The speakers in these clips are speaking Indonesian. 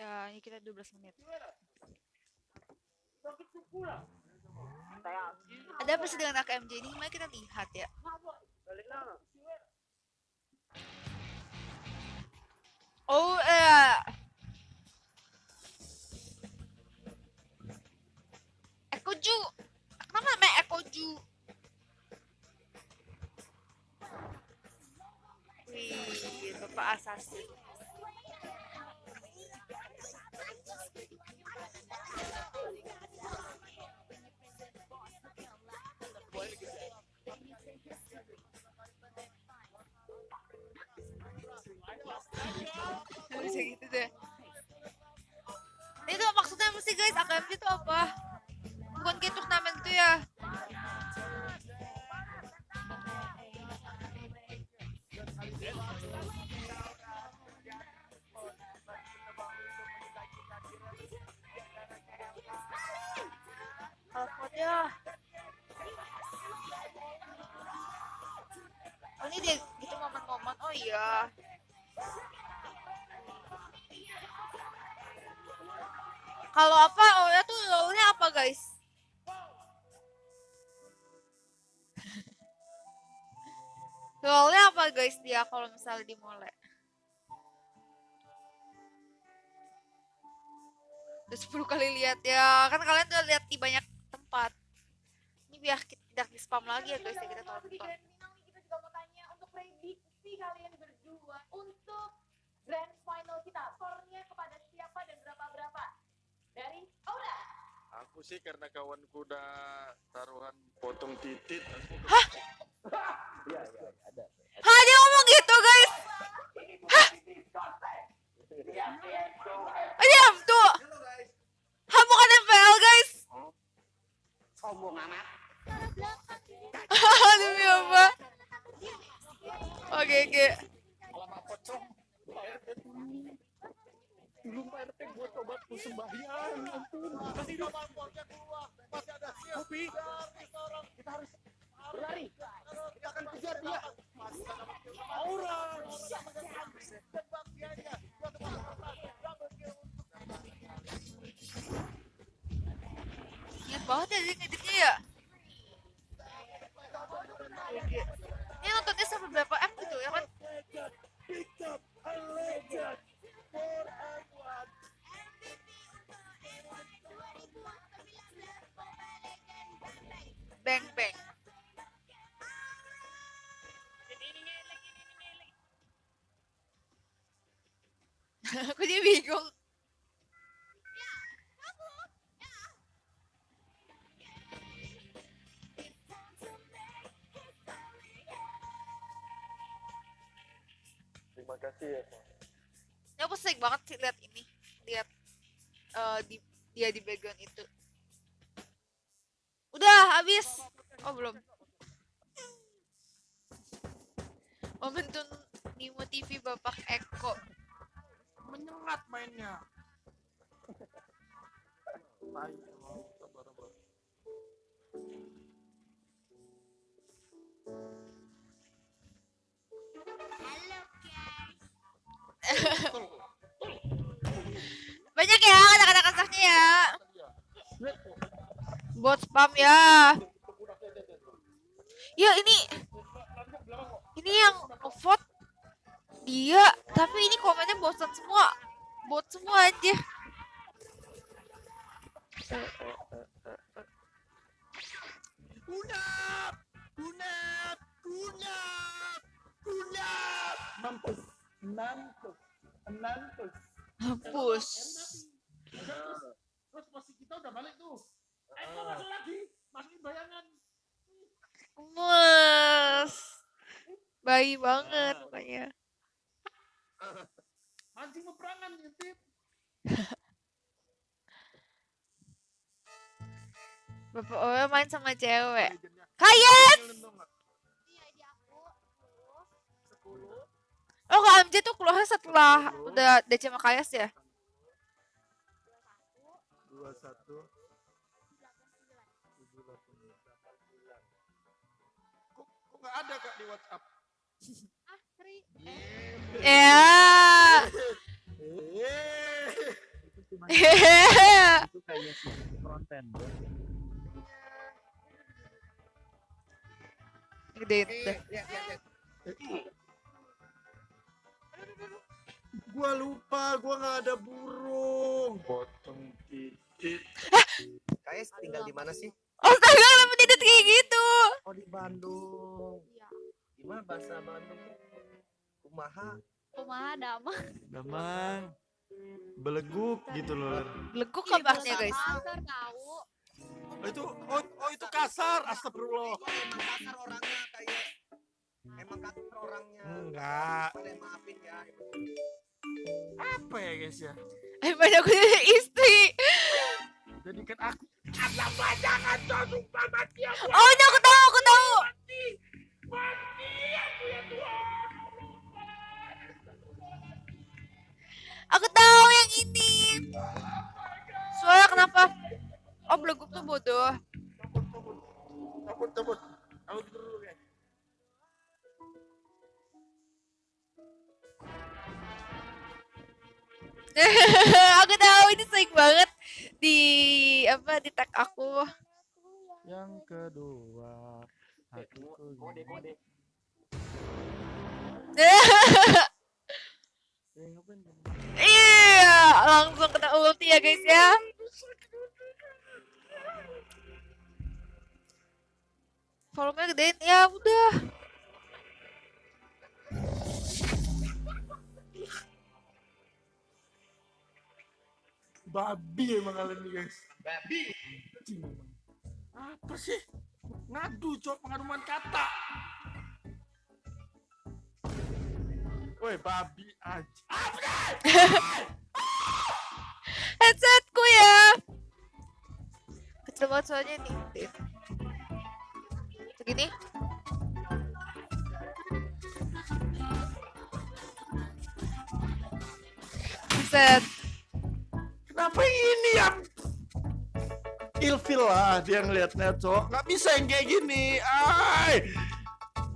Ya, ini kita 12 menit. Ada apa sih dengan AKMJ ini? Mari kita lihat ya. Oh, eh. Ekoju. Kenapa namanya Ekoju? Wih, Bapak Asasi. Bisa gitu deh. Itu maksudnya sih guys AKMJ itu apa? Bukan kayak turnamen gitu ya? Oh ini dia gitu momen-momen. Oh iya Kalau apa oh ya tuh lolnya apa guys? lolnya apa guys dia kalau misalnya di mole? Udah 10 kali lihat ya kan kalian udah lihat di banyak tempat. Ini biar kita tidak di spam lagi ya guys ya kita tonton. Kita juga mau tanya untuk prediksi kalian berdua untuk grand final kita. Skornya kepada siapa dan berapa-berapa? Dari Aura. Aku sih karena kawanku udah taruhan potong titit. Hah? Hah dia ngomong gitu guys? Hah? Oh, diam tuh. Hah bukan MPL guys? sombong amat Demi apa? Oke oke. Alamak pocong. Belum Pak RT gue coba tuh sembahyang. Ampun. Masih ada mampornya keluar. Masih ada kopi. Jadi bingung. Terima kasih ya. Pak. Ya aku sering banget sih lihat ini, lihat eh, di dia di background itu. Udah habis. Oh belum. Momentum Nimo TV Bapak Eko. Menyengat mainnya. Tai, sabar, sabar. Banyak ya kata-kata kasarnya ya. Bot spam ya. Ya ini ini yang vote dia, tapi ini komennya bosan semua. Bot semua aja. Kunap! Kunap! Kunap! Kunap! Mampus. Mampus. Mampus. Hapus. Terus posisi kita udah balik tuh. Eko masuk lagi. Masukin bayangan. Mas. Bayi banget pokoknya. Mancing peperangan ngintip. Bapak Owe main sama cewek. Kayet! Iya. Oh, Kak MJ tuh keluarnya setelah udah DC sama Kayas ya? Kok kok ada kak di WhatsApp? Ah, Sri. Ya. Eh. itu kayak konten gua lupa gua nggak ada burung potong titik Kayaknya tinggal di mana sih? Astaga, kenapa tidak kayak gitu? Oh di Bandung. Iya. Gimana bahasa Bandung? Kumaha? Kumaha dama. Damang beleguk gitu loh Beleguk kabarnya bahasa guys. kasar tahu. oh, itu oh, oh itu kasar astagfirullah Emang kasar orangnya kayak emang kasar orangnya. enggak maafin ya. apa ya guys ya Eh banyak punya istri. jadikan aku kenapa jangan sumpah mati aku Oh ini aku tahu, aku tahu. Aku tahu yang ini. Suara kenapa? Oh beleguk tuh bodoh. dulu aku tahu ini sering banget di apa di tag aku. yang kedua hatiku Kode kode. Iya, langsung kena ulti ya guys ya. Volumenya gedein ya udah. babi emang kalian nih guys Babi. Apa sih ngadu cok pengaduan kata Woi babi Headsetku ya. Kecil banget soalnya nih. Dit. Segini. Set. Kenapa ini ya? Ilfil lah dia ngeliatnya cok Nggak bisa yang kayak gini Ay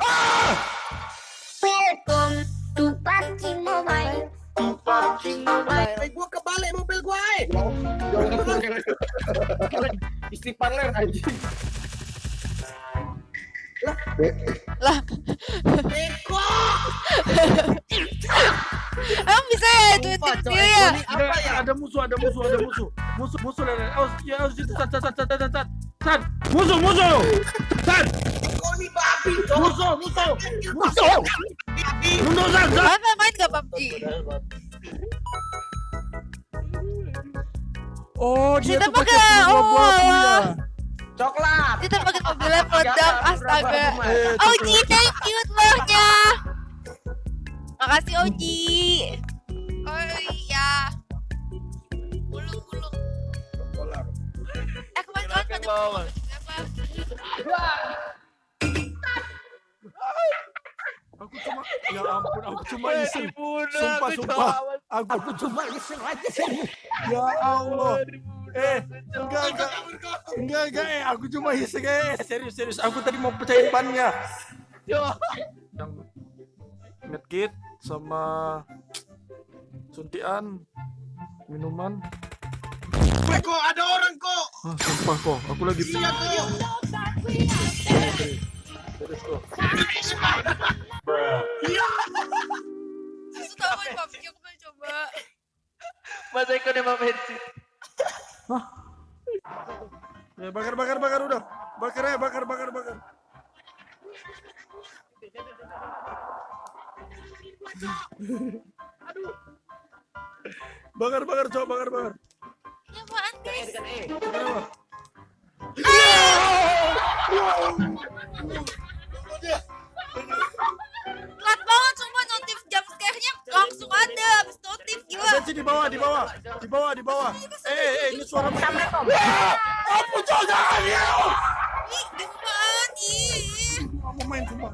Ah Welcome to PUBG Mobile. Eh gua kebalik mobil gua eh. Istri parler anjing. Lah, Beko. emang bisa ya itu itu Cok, ya? Apa ya? Ada musuh, ada musuh, ada musuh Musuh, musuh, ada Oh, ya, oh, situ, sat, sat, sat, sat, sat, sat Sat, musuh, musuh Sat, Beko ini babi musuh, musuh Musuh Apa main gak PUBG? Oh, dia Kita tuh pakai pakai- buah oh, ya. Coklat. Kita pakai mobilnya meledak, astaga. Oji, thank you telurnya. Makasih Oji. Oh iya. Bulung, bulung. Eh kemarin kemarin pada apa? Aku cuma, ya ampun, aku cuma iseng. Sumpah, sumpah. Aku, aku cuma iseng aja. Ya Allah. Eh, enggak, enggak. Enggak, enggak, eh, aku cuma iseng. Eh Serius, serius, aku tadi mau pecahin bannya Yang medkit sama suntian minuman. Beko ada orang kok. ah sumpah kok. Aku lagi Iya kok. serius kok aku pengen coba. Mas Eko udah mau bensin. ya bakar bakar bakar udah bakar ya bakar bakar bakar bakar bakar coba bakar bakar Ini apaan guys? Kenapa? Sih di bawah, di bawah, di bawah, di bawah. Eh, eh, eh, ini suara Ah! Apa jangan ya? Ih, di apaan? Ih. Mau main. Nggak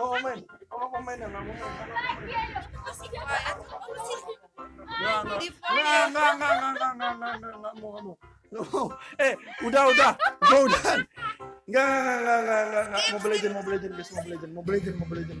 mau main, main, ya, nggak mau main. Masih. Apa? Nggak, nggak, nggak, ya. nggak, nggak, nggak, nggak, nggak, nggak, mau, mau. Eh, udah, udah, gua udah. Nggak, nggak, nggak, nggak, nggak, nggak. Mobile Legend, Mobile Legend, guys, Mobile Legend, Mobile Legend, Mobile Legend.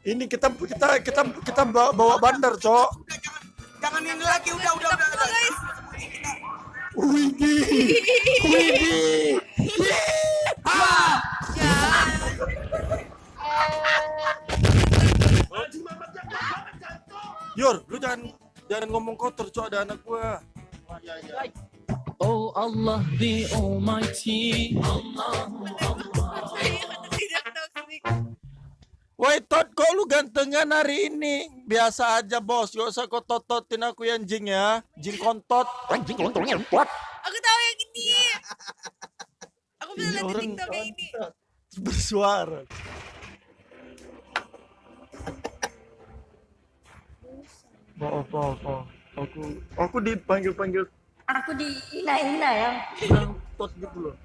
Ini kita kita kita kita bawa, bawa bandar, Cok. Udah jangan jangan ini lagi, udah udah udah. udah. guys. Widih. Widih. Jangan. Yor, lu jangan jangan ngomong kotor, Cok, ada anak gua. Oh Allah the Almighty. Tidak Woi, Tot, kok lu gantengan hari ini? Biasa aja, Bos. Gak usah kau tototin aku yang jing ya. Jing kontot. Anjing kontongnya what? Aku tahu yang ini. Aku Ini lihat di TikTok yang ini. Bersuara. Maaf, maaf, maaf. Aku aku dipanggil-panggil Aku dihina-hina ya. tot gitu loh.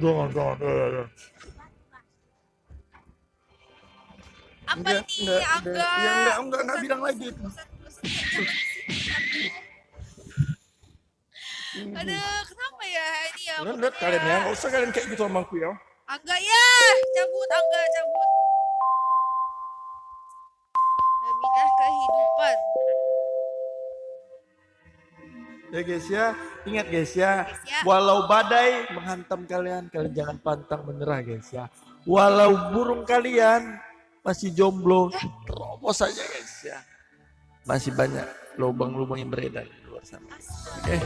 Jangan, jangan. ya, ya, ya. Apa Enggak, nih? enggak. Ya, enggak, enggak, enggak bilang lagi. Bosan. Aduh, kenapa ya ini ya? Udah, lihat kalian ya. Gak usah kalian kayak gitu sama aku ya. Angga ya, cabut Angga cabut. Nabilah kehidupan. Ya guys ya, ingat guys ya, Guys ya. walau badai menghantam kalian, kalian jangan pantang menyerah guys ya. Walau burung kalian masih jomblo, terobos saja guys ya. Masih banyak lubang-lubang yang beredar di luar sana. Oke.